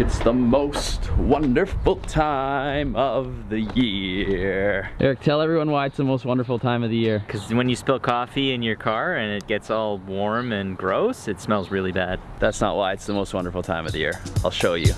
It's the most wonderful time of the year. Eric, tell everyone why it's the most wonderful time of the year. Because when you spill coffee in your car and it gets all warm and gross, it smells really bad. That's not why it's the most wonderful time of the year. I'll show you.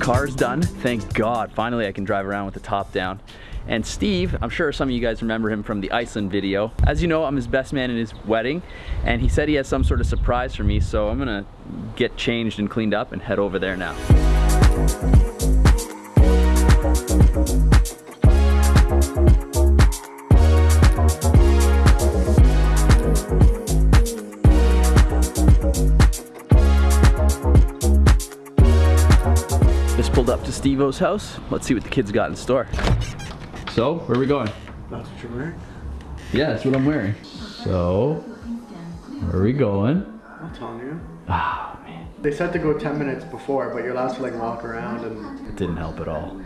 Car's done. Thank God. Finally, I can drive around with the top down. And Steve, I'm sure some of you guys remember him from the Iceland video. As you know, I'm his best man in his wedding, and he said he has some sort of surprise for me, so I'm gonna get changed and cleaned up and head over there now. Pulled up to Steve-O's house. Let's see what the kids got in store. So, where are we going? That's what you're wearing? Yeah, that's what I'm wearing. So, where are we going? I'm telling you. Ah, man. They said to go 10 minutes before, but you're allowed to like walk around and... It didn't help at all.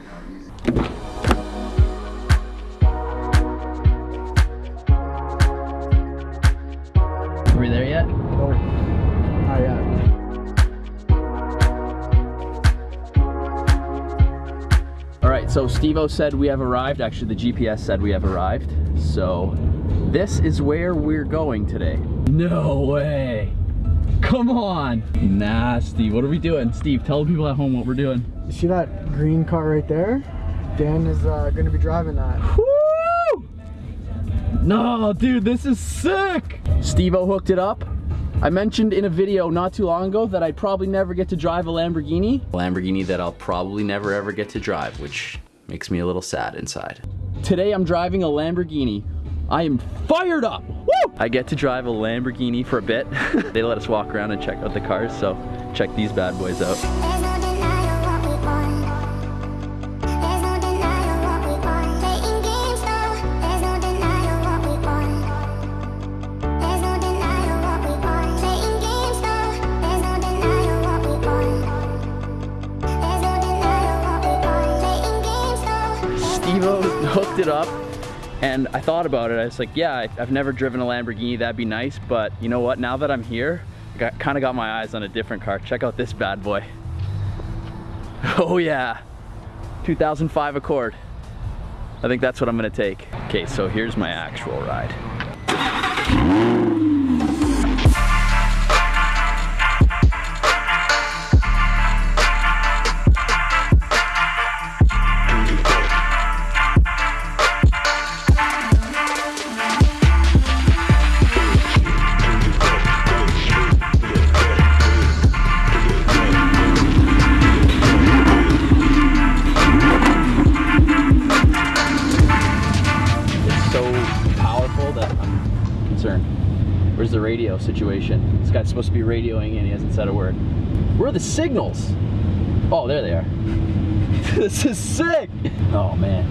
So Stevo said we have arrived. Actually, the GPS said we have arrived. So this is where we're going today. No way. Come on. Nasty. What are we doing? Steve, tell the people at home what we're doing. You see that green car right there? Dan is uh, going to be driving that. Woo! No, dude, this is sick. Stevo hooked it up. I mentioned in a video not too long ago that I'd probably never get to drive a Lamborghini. Lamborghini that I'll probably never ever get to drive, which makes me a little sad inside. Today I'm driving a Lamborghini. I am fired up. Woo! I get to drive a Lamborghini for a bit. they let us walk around and check out the cars, so check these bad boys out. Hooked it up and I thought about it. I was like, yeah, I've never driven a Lamborghini. That'd be nice. But you know what? Now that I'm here, I kind of got my eyes on a different car. Check out this bad boy. Oh yeah, 2005 Accord. I think that's what I'm gonna take. Okay, so here's my actual ride. Where's the radio situation? This guy's supposed to be radioing and he hasn't said a word. Where are the signals? Oh, there they are. this is sick. Oh man.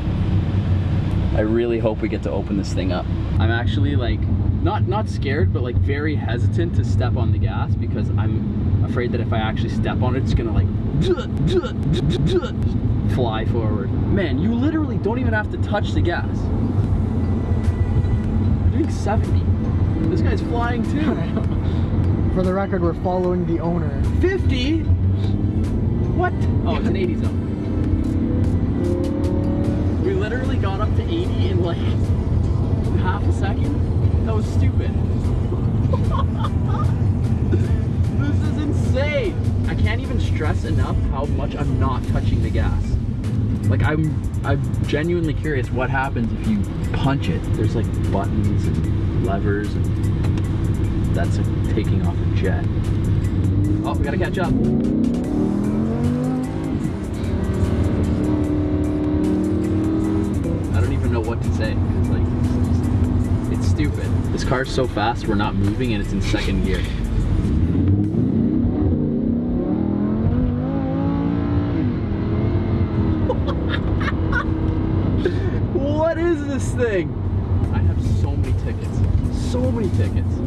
I really hope we get to open this thing up. I'm actually like, not, not scared, but like very hesitant to step on the gas because I'm afraid that if I actually step on it, it's gonna like fly forward. Man, you literally don't even have to touch the gas. I'm doing 70. This guy's flying too. For the record, we're following the owner. 50? What? Oh, it's an 80 zone. We literally got up to 80 in like half a second. That was stupid. this is insane. I can't even stress enough how much I'm not touching the gas. Like I'm I'm genuinely curious what happens if you punch it. There's like buttons and levers and that's taking off a jet. Oh, we gotta catch up. I don't even know what to say. It's like, it's stupid. This car's so fast, we're not moving and it's in second gear. what is this thing? I have so many tickets. So many tickets.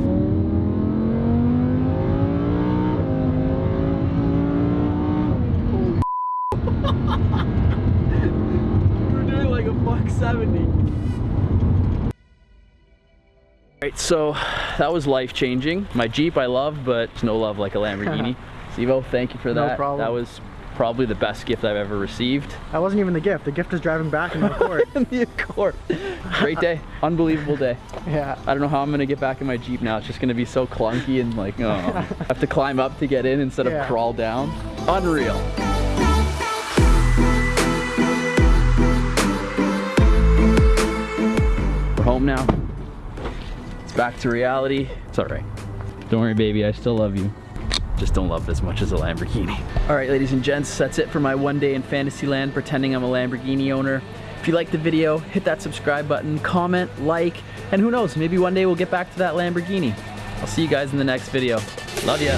We're doing like a buck 70. Alright, so that was life changing. My Jeep I love, but it's no love like a Lamborghini. Stevo, thank you for that. No problem. That was probably the best gift I've ever received. That wasn't even the gift. The gift is driving back in the court. in the Accord. Great day, unbelievable day. yeah. I don't know how I'm gonna get back in my Jeep now. It's just gonna be so clunky and like, oh. I have to climb up to get in instead of crawl down. Unreal. We're home now. It's back to reality. It's all right. Don't worry, baby. I still love you. Just don't love it as much as a Lamborghini. All right, ladies and gents, that's it for my one day in Fantasyland pretending I'm a Lamborghini owner. If you liked the video, hit that subscribe button, comment, like, and who knows, maybe one day we'll get back to that Lamborghini. I'll see you guys in the next video. Love ya.